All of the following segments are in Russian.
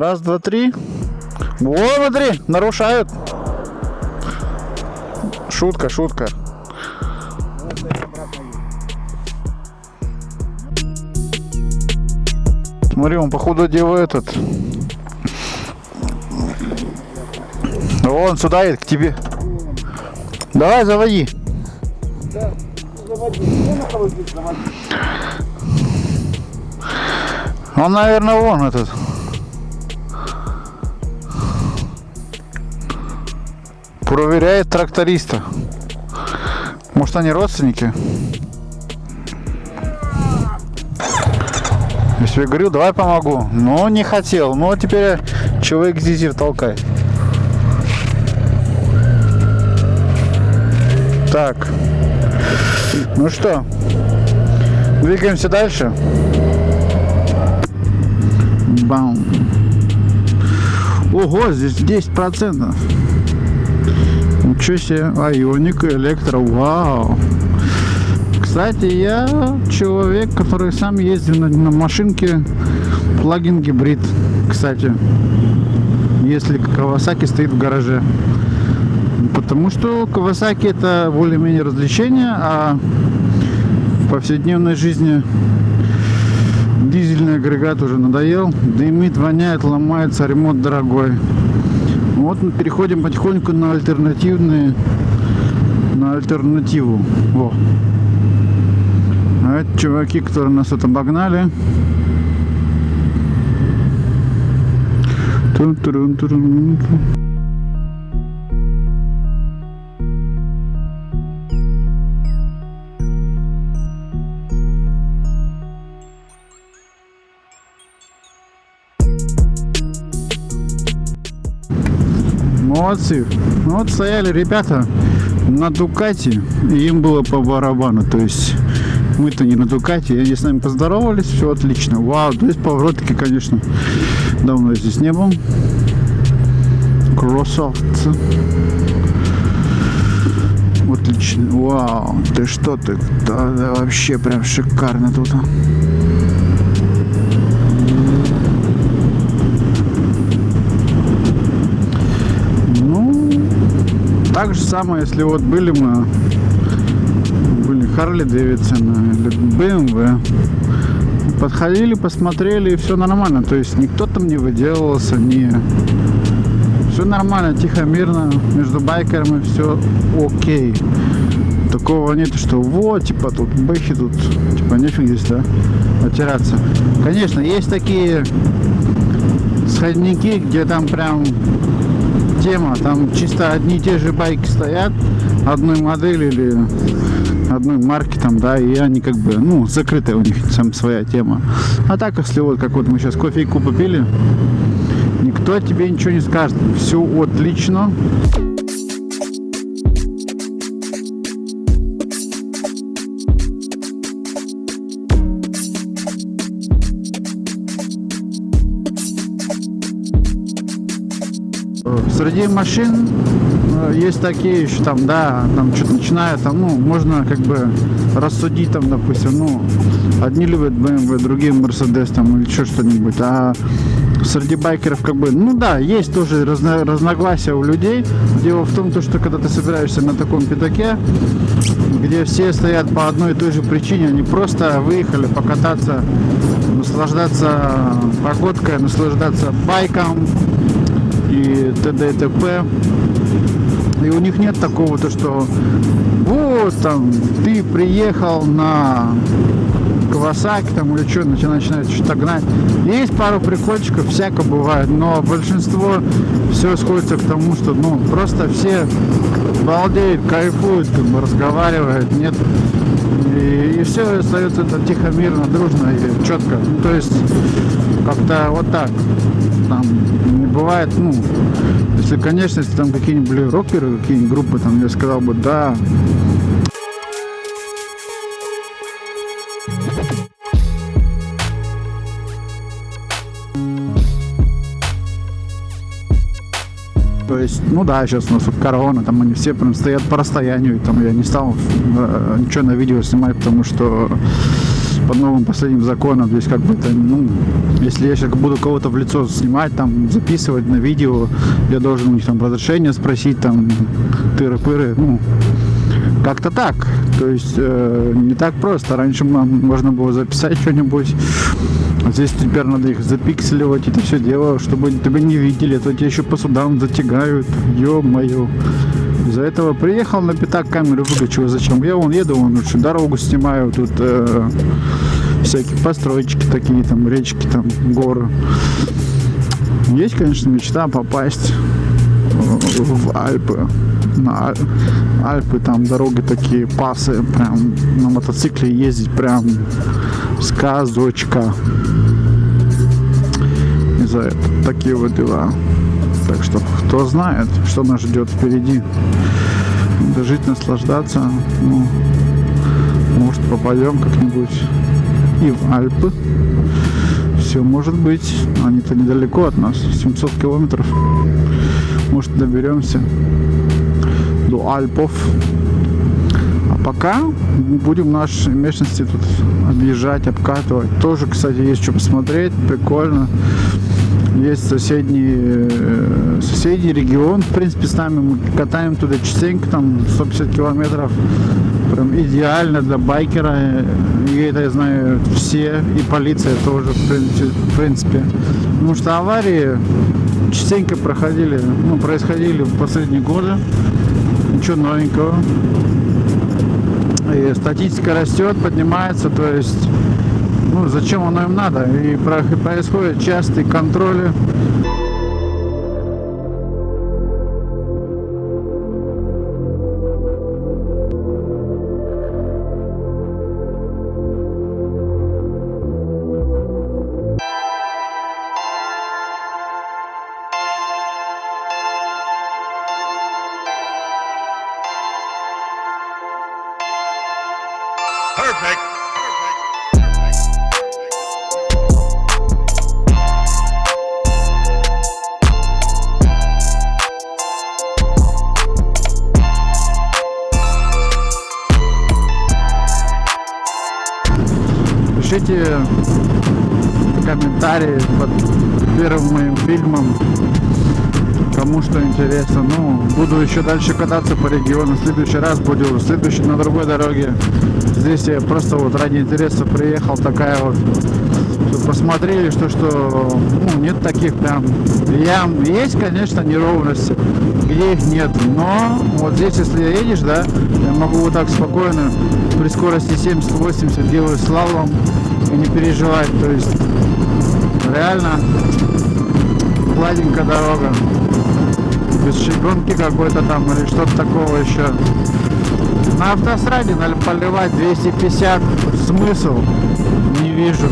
Раз, два, три. О, смотри, нарушают. Шутка, шутка. Смотри, он походу делает этот. Он сюда едет, к тебе. Давай, заводи? Он, наверное, вон этот. Проверяет тракториста. Может, они родственники? Я себе говорил, давай помогу. Но не хотел. А теперь человек зизер толкай. Так. Ну что, двигаемся дальше. Бам. Ого, здесь 10 процентов. Ничего себе. Айоника, электро, вау. Кстати, я человек, который сам ездил на, на машинке плагин гибрид. Кстати, если Кавасаки стоит в гараже. Потому что Кавасаки это более-менее развлечение, а в повседневной жизни дизельный агрегат уже надоел. Дымит, воняет, ломается, ремонт дорогой. Вот мы переходим потихоньку на альтернативные, на альтернативу. Во. А это чуваки, которые нас тут обогнали. Тун-турун-турун. Молодцы. Ну вот стояли ребята на Дукате, и им было по барабану. То есть мы-то не на Дукате, они с нами поздоровались, все отлично. Вау, то есть поворотки, конечно, давно здесь не был. Красавцы. Отлично. Вау, ты что ты? Да, да, вообще прям шикарно тут. Ну, так же самое, если вот были мы, были Харли Дэвидсон или БМВ, подходили, посмотрели, и все нормально. То есть никто там не выделывался, не... Все нормально, тихо, мирно, между байкерами все окей. Такого нет, что вот, типа тут бэхи тут, типа нефиг здесь, да, отираться. Конечно, есть такие сходники, где там прям тема, там чисто одни и те же байки стоят, одной модели или одной марки там, да, и они как бы, ну, закрытая у них сам своя тема. А так, если вот, как вот мы сейчас кофейку попили, никто тебе ничего не скажет. Все отлично. Среди машин э, есть такие еще там, да, там что-то начинают, там, ну, можно как бы рассудить там, допустим, ну, одни любят BMW, другие Mercedes там или еще что-нибудь, а среди байкеров как бы, ну да, есть тоже разно, разногласия у людей. Дело в том, то, что когда ты собираешься на таком пятаке, где все стоят по одной и той же причине, они просто выехали покататься, наслаждаться погодкой, наслаждаться байком и т.д. и т.п. И у них нет такого, то что вот там ты приехал на Кавасаки там или что, начинает что-то гнать. Есть пару прикольчиков, всяко бывает, но большинство все сходится к тому, что ну просто все балдеют, кайфуют, как бы разговаривают, нет. И, и все остается это тихо, мирно, дружно и четко. Ну, то есть как-то вот так. Там бывает, ну, если, конечно, если там какие-нибудь рокеры, какие-нибудь группы, там я сказал бы, да, То есть, ну да, сейчас у нас вот корона, там они все прям стоят по расстоянию, и там я не стал э, ничего на видео снимать, потому что под новым последним законом здесь как бы это, ну, Если я сейчас буду кого-то в лицо снимать, там, записывать на видео, я должен у них там разрешение спросить, там, тыры-пыры, ну, как-то так. То есть э, не так просто. Раньше можно было записать что-нибудь. А здесь теперь надо их запикселивать, это все дело, чтобы тебя не видели, а то тебя еще по судам затягают. Ё-моё. Из-за этого приехал на пятак камеру выключил. Зачем? Я вон еду, вон лучше дорогу снимаю, тут э, всякие постройки такие, там, речки, там, горы. Есть, конечно, мечта попасть э, в Альпы. На Аль- Альпы там дороги такие, пасы, прям на мотоцикле ездить прям сказочка. И за это такие вот дела. Так что кто знает, что нас ждет впереди. Надо жить, наслаждаться. Ну, может попадем как-нибудь и в Альпы. Все может быть. Они-то недалеко от нас. 700 километров. Может доберемся до Альпов. А пока будем наши местности тут объезжать, обкатывать. Тоже, кстати, есть что посмотреть. Прикольно. Есть соседний, э, соседний регион, в принципе, с нами мы катаем туда частенько, там 150 километров, прям идеально для байкера, и это я знаю все, и полиция тоже, в принципе. потому что аварии частенько проходили, ну, происходили в последние годы, ничего новенького, и статистика растет, поднимается, то есть ну, зачем оно им надо? И про- происходят частые контроли. Пишите комментарии под первым моим фильмом, кому что интересно. Ну, буду еще дальше кататься по региону. В следующий раз буду в следующей на другой дороге. Здесь я просто вот ради интереса приехал, такая вот посмотрели, что что ну, нет таких прям ям. Есть, конечно, неровности, где их нет. Но вот здесь, если едешь, да, я могу вот так спокойно при скорости 70-80 делать слалом и не переживать. То есть реально гладенькая дорога. Без щебенки какой-то там или что-то такого еще. На автостраде надо поливать 250. Смысл? Не вижу.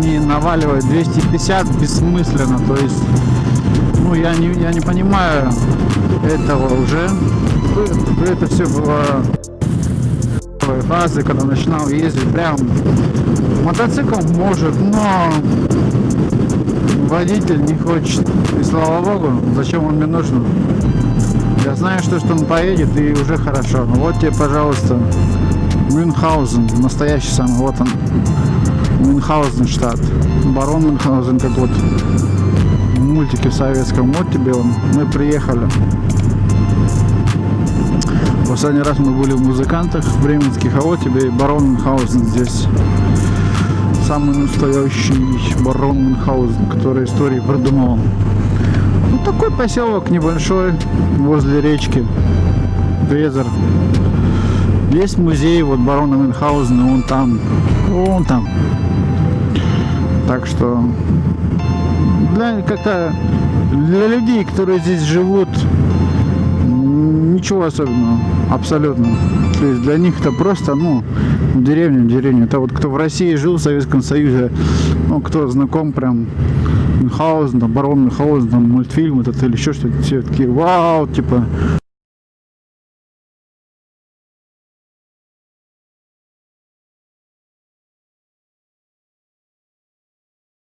Они наваливают 250 бессмысленно, то есть, ну, я не, я не понимаю этого уже. Это все было фазы, когда начинал ездить, прям мотоцикл может, но водитель не хочет. И слава богу, зачем он мне нужен? Я знаю, что, что он поедет, и уже хорошо. Вот тебе, пожалуйста, Мюнхгаузен, настоящий самый, вот он. Мюнхгаузен штат. Барон Мюнхгаузен, как вот в мультике в советском. Вот тебе он. Мы приехали. Последний раз мы были в музыкантах бременских, а вот тебе и барон Мюнхгаузен здесь. Самый настоящий барон Мюнхгаузен, который истории придумал. Ну, такой поселок небольшой, возле речки. Везер. Есть музей вот барона Мюнхгаузена, он там, он там. Так что для как-то для людей, которые здесь живут, ничего особенного, абсолютно. То есть для них это просто, ну, в деревне. Это вот кто в России жил, в Советском Союзе, ну, кто знаком прям Мюнхгаузен, там, барон Мюнхгаузен, там, мультфильм этот или еще что-то, все такие, вау, типа,